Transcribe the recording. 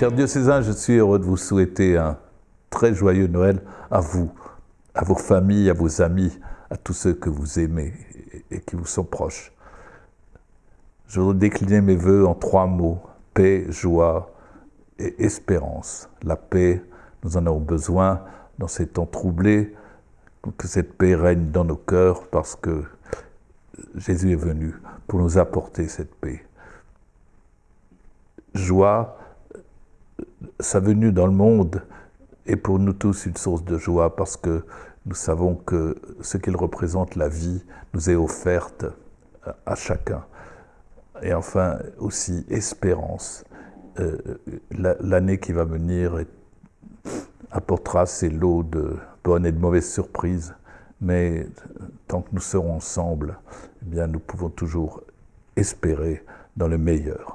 Cher diocésain, je suis heureux de vous souhaiter un très joyeux Noël à vous, à vos familles, à vos amis, à tous ceux que vous aimez et qui vous sont proches. Je voudrais décliner mes voeux en trois mots, paix, joie et espérance. La paix, nous en avons besoin dans ces temps troublés, que cette paix règne dans nos cœurs parce que Jésus est venu pour nous apporter cette paix. Joie, sa venue dans le monde est pour nous tous une source de joie parce que nous savons que ce qu'il représente, la vie, nous est offerte à chacun. Et enfin aussi espérance. Euh, l'année qui va venir apportera ses lots de bonnes et de mauvaises surprises, mais tant que nous serons ensemble, eh bien, nous pouvons toujours espérer dans le meilleur.